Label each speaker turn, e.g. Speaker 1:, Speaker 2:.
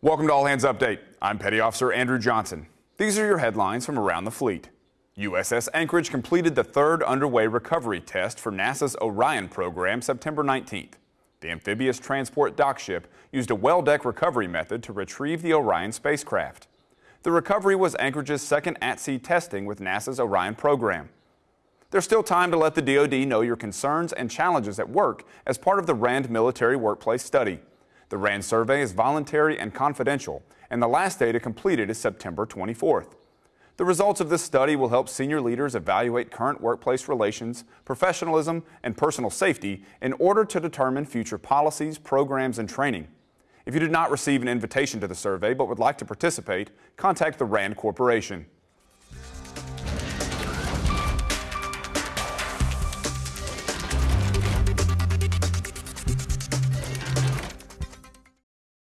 Speaker 1: Welcome to All Hands Update. I'm Petty Officer Andrew Johnson. These are your headlines from around the fleet. USS Anchorage completed the third underway recovery test for NASA's Orion program September 19th. The amphibious transport dock ship used a well deck recovery method to retrieve the Orion spacecraft. The recovery was Anchorage's second at-sea testing with NASA's Orion program. There's still time to let the DoD know your concerns and challenges at work as part of the RAND military workplace study. The RAND survey is voluntary and confidential, and the last day to complete it is September 24th. The results of this study will help senior leaders evaluate current workplace relations, professionalism, and personal safety in order to determine future policies, programs, and training. If you did not receive an invitation to the survey but would like to participate, contact the RAND Corporation.